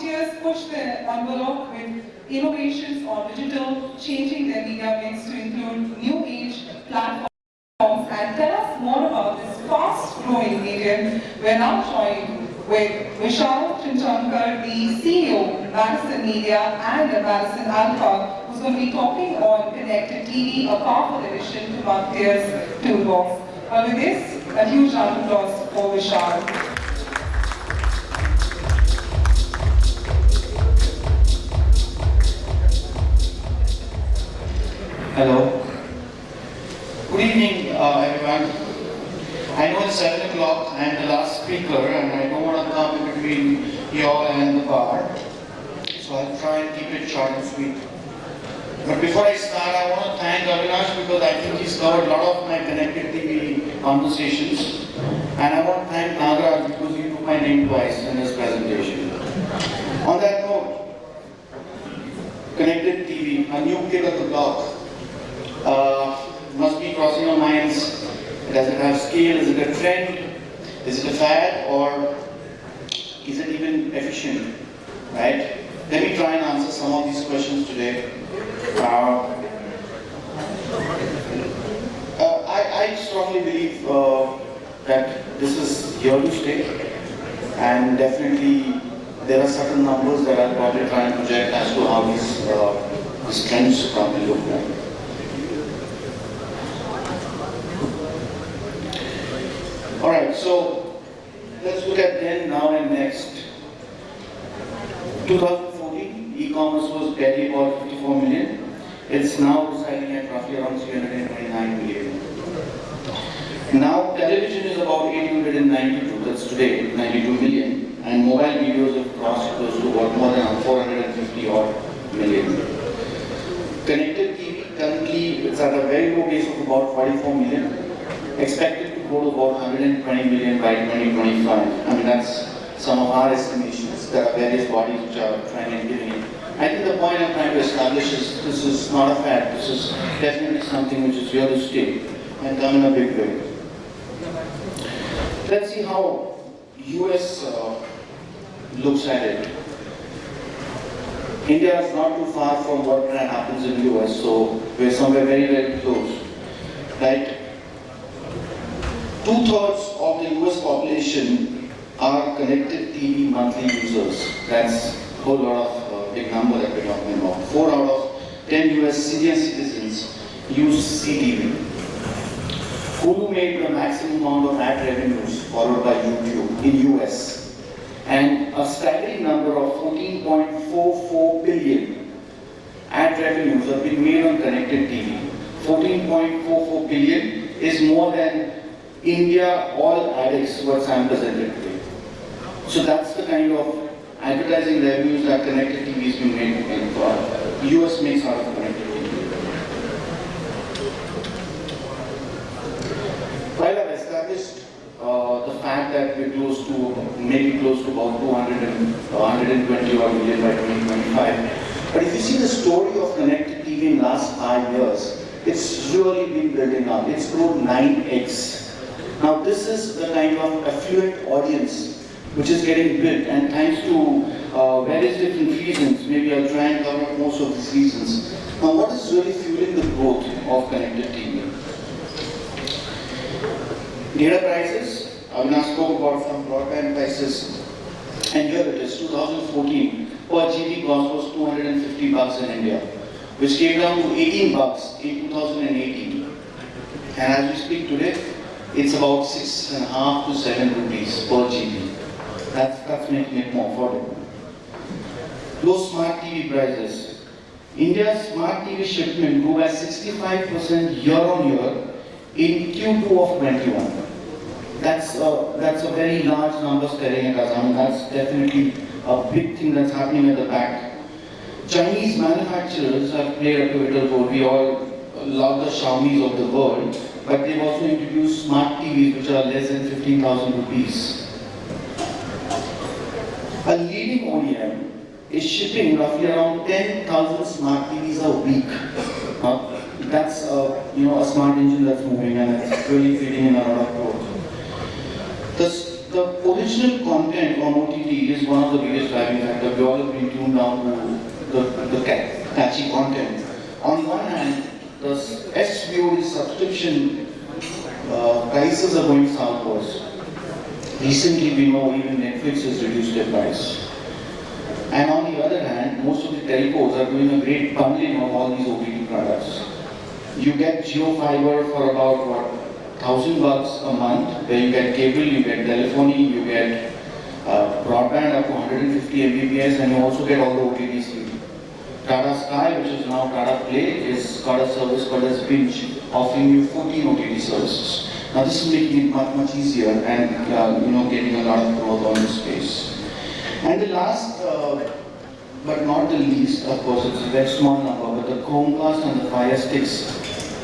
seen marketers push the envelope with innovations on digital, changing their media mix to include new age platforms and tell us more about this fast-growing medium. We're now joined with Vishal Chinchankar, the CEO, of Madison Media and Madison Alpha, who's going to be talking on connected TV, a powerful addition to Marketer's toolbox. Uh, with this, a huge round of applause for Vishal. Hello. Good evening, uh, everyone. I know it's 7 o'clock, I am the last speaker and I don't want to come in between you all and the bar. So I'll try and keep it short and sweet. But before I start, I want to thank Avinash because I think he's covered a lot of my connected TV conversations. And I want to thank Nagaraj because he took my name twice in his presentation. On that note, connected TV, a new kid of the block. Uh, must be crossing our minds. Does it have scale? Is it a trend? Is it a fad? Or is it even efficient? Right? Let me try and answer some of these questions today. Uh, uh, I, I, strongly believe uh, that this is here to stay and definitely there are certain numbers that I'll probably try and project as to how these, uh, these trends probably look like. Alright, so let's look at then, now and next. 2014, e-commerce was barely about 54 million. It's now residing at roughly around 329 million. Now television is about 892, that's today, 92 million. And mobile videos have crossed close to about more than 450 odd million. Connected TV currently it's at a very low base of about 44 million. Expected go to about 120 million by 2025. I mean, that's some of our estimations. There are various bodies which are trying and giving it. I think the point I'm trying to establish is this is not a fact. This is definitely something which is here to stay and come in a big way. Let's see how US uh, looks at it. India is not too far from what happens in US, so we're somewhere very, very close. Right? Two-thirds of the US population are connected TV monthly users. That's a whole lot of uh, big number that we're talking about. Four out of 10 US senior citizens use CTV. Hulu made the maximum amount of ad revenues followed by YouTube in US. And a staggering number of 14.44 billion ad revenues have been made on connected TV. 14.44 billion is more than India, all addicts were Sam presented today. So that's the kind of advertising revenues that connected TV been made in for US makes out of connected TV. While I've established uh, the fact that we're close to, maybe close to about 200 and, uh, 120 odd million by 2025, but if you see the story of connected TV in the last five years, it's really been building up. It's grown 9x now this is the kind of affluent audience which is getting built and thanks to uh, various different reasons, maybe I'll try and cover most of these reasons. Now what is really fueling the growth of connected TV? Data prices, I Avinash spoke about some broadband prices and here it is, 2014 per GB cost was 250 bucks in India, which came down to 18 bucks in 2018. And as we speak today, it's about six and a half to seven rupees per GB. That's, it more affordable. Low smart TV prices. India's smart TV shipment grew by 65% year on year in Q2 of 21. That's a, that's a very large number staring at us. I mean, that's definitely a big thing that's happening at the back. Chinese manufacturers have played a pivotal role. We all love the Xiaomi's of the world but they've also introduced smart TVs which are less than 15,000 rupees. A leading OEM is shipping roughly around 10,000 smart TVs a week. that's uh, you know a smart engine that's moving and it's really feeding in a lot of growth. The, the original content on OTT is one of the biggest driving factors. We all have been tuned down to the, the catchy content. On one hand, the SVOD subscription uh, prices are going southwards. Recently, we know even Netflix has reduced their price. And on the other hand, most of the telcos are doing a great bundling of all these OTT products. You get Jio Fiber for about what, thousand bucks a month, where you get cable, you get telephony, you get uh, broadband up to 150 Mbps, and you also get all the OTT. Tata Sky, which is now Tata Play, is got a service called as Binge, offering you 14 OTT services. Now this is making it much, much easier and uh, you know getting a lot of growth on this space. And the last, uh, but not the least, of course, it's a very small number, but the Chromecast and the Fire Sticks,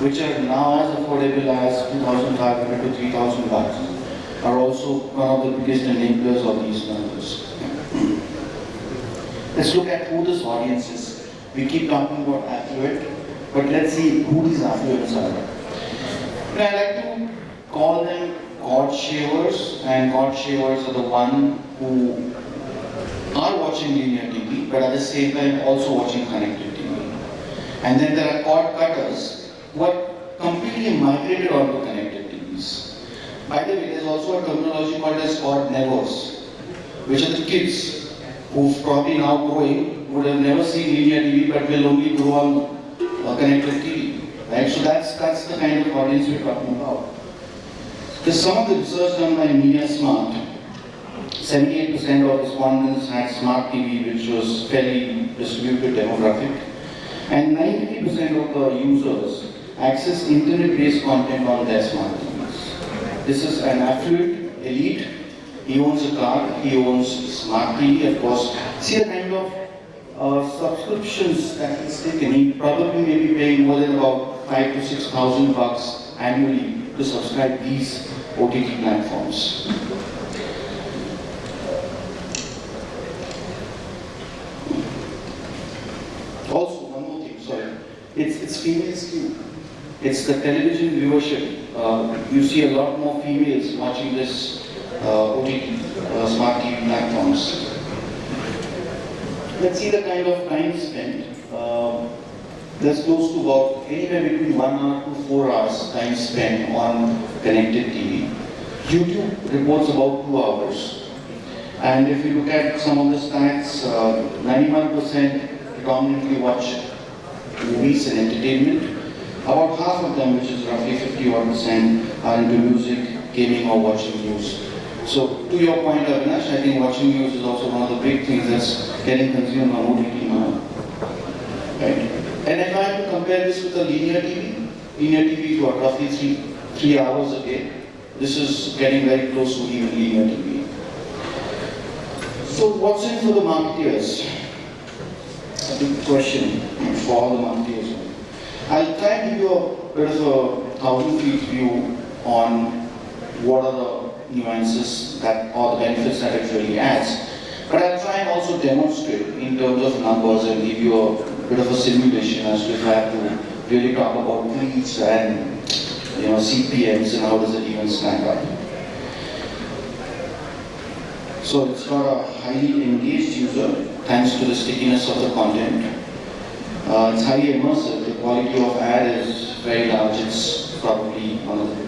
which are now as affordable as 2,500 to 3,000 bucks, are also one of the biggest enablers of these numbers. Let's look at who this audience is. We keep talking about affluent, but let's see who these affluents are. And I like to call them cord shavers, and cord shavers are the one who are watching linear TV, but at the same time also watching connected TV. And then there are cord cutters who are completely migrated onto connected TVs. By the way, there's also a terminology called as cord nevers, which are the kids who probably now growing would have never seen linear TV but will only grow on uh, connected TV. Right? So that's that's the kind of audience we're talking about. There's some of the research done by Media Smart 78% of respondents had smart TV, which was fairly distributed demographic, and 90% of the users access internet-based content on their smart TVs. This is an affluent elite. He owns a car, he owns smart TV, of course. See the kind of uh, subscriptions that he's taken. He probably may be paying more than about five to six thousand bucks annually to subscribe these OTT platforms. Also, one more thing, sorry. It's, it's female skew. It's the television viewership. Uh, you see a lot more females watching this uh, OTT, uh, smart TV platforms. Let's see the kind of time spent. Uh, there's close to about anywhere between one hour to four hours time spent on connected TV. YouTube reports about two hours. And if you look at some of the stats, 91% predominantly watch movies and entertainment. About half of them, which is roughly 51%, are into music, gaming or watching news. So to your point, uh, Avinash, I think watching news is also one of the big things that's getting consumed on OTT now. Right? And if I have to compare this with a linear TV, linear TV is what, roughly three, three hours a day. This is getting very close to even linear TV. So what's in for the marketeers? A big question for all the marketeers. I'll try and give you a bit of a thousand feet view on what are the nuances that or the benefits that it really adds. But I'll try and also demonstrate in terms of numbers and give you a bit of a simulation as to if I have to really talk about leads and you know CPMs and how does it even stack up. So it's got a highly engaged user thanks to the stickiness of the content. Uh, it's highly immersive. The quality of ad is very large. It's probably one of the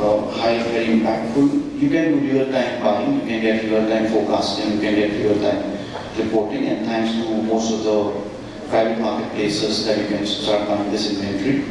uh, high, very impactful. You can do real-time buying. You can get real-time forecasting. You can get real-time reporting. And thanks to most of the private marketplaces that you can start buying this inventory.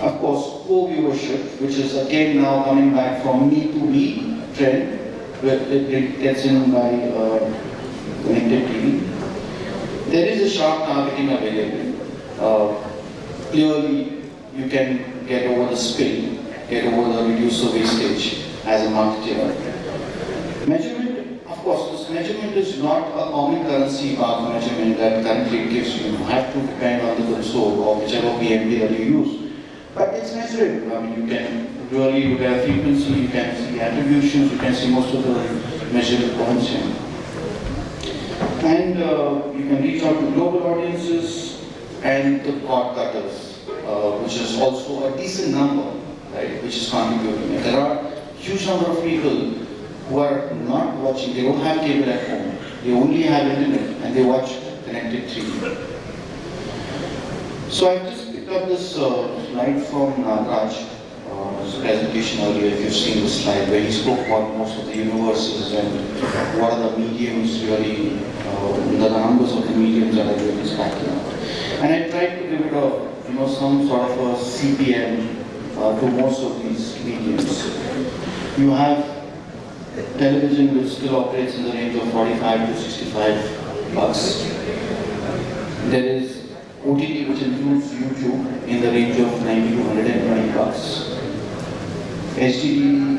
Of course, co-viewership, which is again now coming back from me to we trend, where it, gets in by uh, connected TV. There is a sharp targeting available. Uh, clearly, you can get over the spill, get over the reduce the wastage as a marketer. Measurement, of course, this measurement is not a common currency mark measurement that currently gives you. You have to depend on the console or whichever PMP that you use. But it's measurable. I mean, you can really look at frequency, you can see attributions, you can see most of the measurable points here. And uh, you can reach out to global audiences, and the cord cutters, uh, which is also a decent number, right, which is contributing. And there are huge number of people who are not watching, they don't have cable at home, they only have internet and they watch connected TV. So I just picked up this uh, slide from Nagraj, uh, presentation earlier, if you've seen the slide, where he spoke about most of the universes and what are the mediums really, uh, the numbers of the mediums that are really stacking up. And I tried to give it a, you know, some sort of a CPM uh, to most of these mediums. You have television which still operates in the range of 45 to 65 bucks. There is OTT which includes YouTube in the range of 90 to 120 bucks. HDD,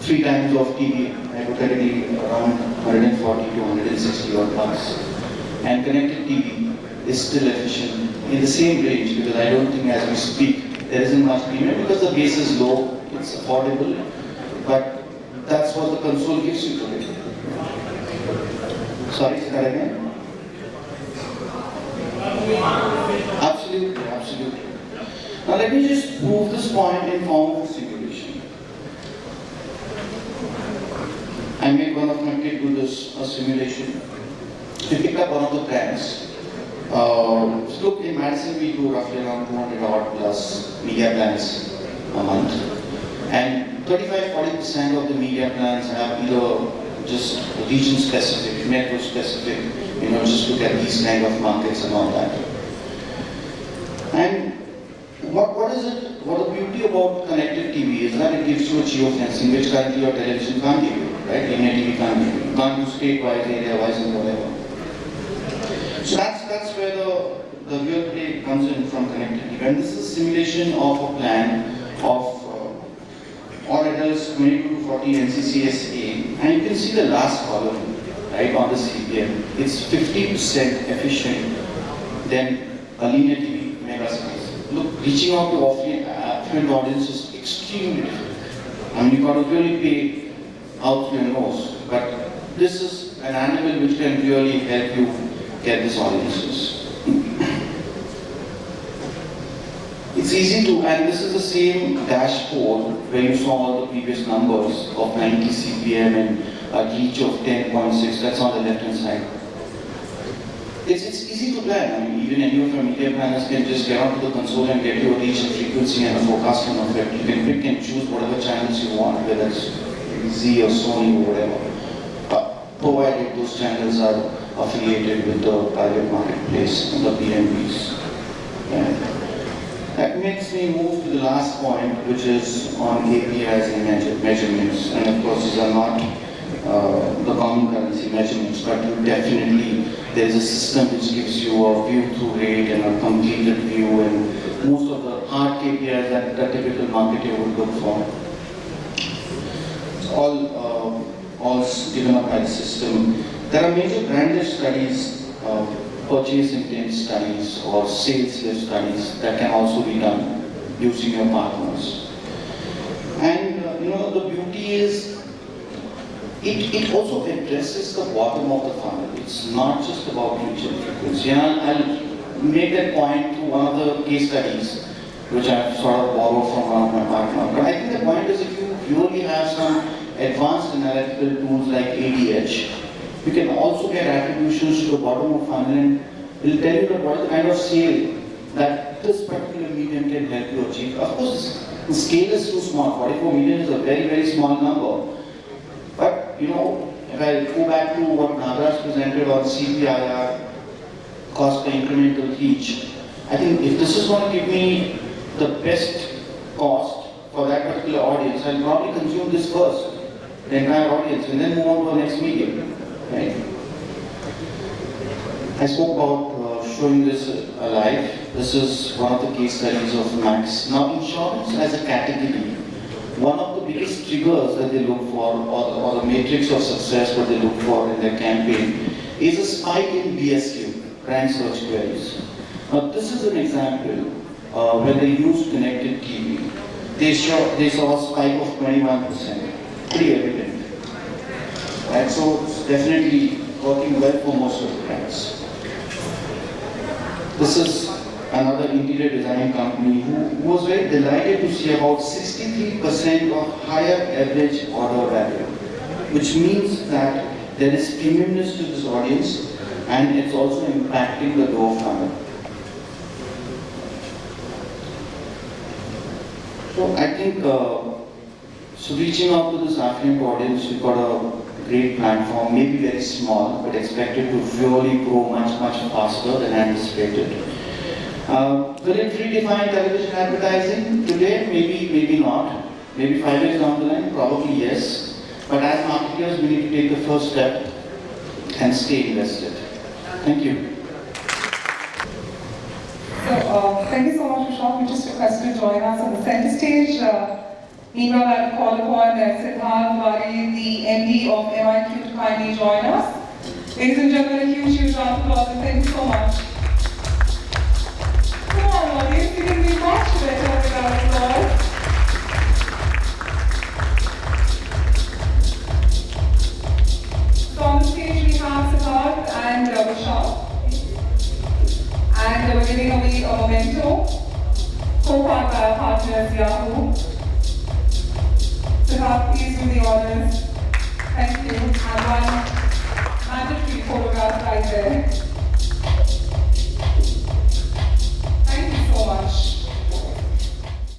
three times of TV, hypothetically around 140 to 160 odd bucks. And connected TV is still efficient in the same range because I don't think as we speak there isn't much premium because the base is low, it's affordable, but that's what the console gives you today. Sorry, say that again? Absolutely, absolutely. Now let me just prove this point in form of simulation. I made one of my kids do this a simulation. We picked up one of the brands. Uh, look, in Madison we do roughly around 200 odd plus media plans a month. And 35-40% of the media plans have either just region specific, network specific, you know, just look at these kind of markets and all that. And what, what is it, what the beauty about connected TV is that it gives you a geofencing which currently your television can't give you, right? Linear TV can't give you. You can't do state-wise, area-wise and whatever. So that's, that's where the, the real play comes in from connected TV. And this is a simulation of a plan of uh, adults 22 to 40 NCCSA. And you can see the last column, right, on the CPM. It's 50% efficient than a linear TV mega size. Look, reaching out to affluent, affluent audience is extremely difficult. I mean, you got to really pay out your nose. But this is an animal which can really help you get these audiences. It's easy to, and this is the same dashboard where you saw all the previous numbers of 90 CPM and a reach of 10.6, that's on the left hand side. It's, it's easy to plan. I mean, even any of your media planners can just get onto the console and get your reach and frequency and a forecasting of it. You can pick and choose whatever channels you want, whether it's Zee or Sony or whatever. Provided those channels are affiliated with the private marketplace, the PMPs. Yeah. That makes me move to the last point, which is on KPIs and measure, measurements. And of course, these are not uh, the common currency measurements, but definitely there is a system which gives you a view through rate and a completed view and most of the hard KPIs that the typical marketer would look for. All, uh, all given up by the system. There are major branded studies, uh, purchase intent studies or sales lift studies that can also be done using your partners. And uh, you know, the beauty is it, it also addresses the bottom of the funnel. It's not just about reach and frequency. And I'll, make that point through one of the case studies, which I've sort of borrowed from one of my partners. But I think the point is if you purely have some advanced analytical tools like ADH, you can also get attributions to the bottom of funnel and it will tell you is the kind of sale that this particular medium can help you achieve. Of course, the scale is too small. 44 million is a very, very small number. But, you know, if I go back to what Nagraj presented on CPIR, cost per incremental reach, I think if this is going to give me the best cost for that particular audience, I'll probably consume this first, the entire audience, and then move on to the next medium. Right? I spoke about uh, showing this alive. This is one of the case studies of Max. Now, insurance as a category, one of the biggest triggers that they look for, or the, or the matrix of success what they look for in their campaign, is a spike in BSQ, brand search queries. Now, this is an example uh, where they used connected TV. They saw, they saw a spike of 21%, pretty evident. Right, so it's definitely working well for most of the brands. This is another interior design company, who, who was very delighted to see about 63% of higher average order value, which means that there is premiumness to this audience and it's also impacting the door funnel. So I think, uh, so reaching out to this affluent audience, we've got a great platform, maybe very small, but expected to really grow much, much faster than anticipated. Uh, will it redefine television advertising today? Maybe, maybe not. Maybe five years down the line, probably yes. But as marketers, we need to take the first step and stay invested. Thank you. So, uh, thank you so much, Vishal. We just request to join us on the center stage. Uh, meanwhile, I'll call upon Siddharth Vari, the MD of MIQ, to kindly join us. Ladies and gentlemen, a huge, huge round of applause thank you so much. Come on, audience, you can be much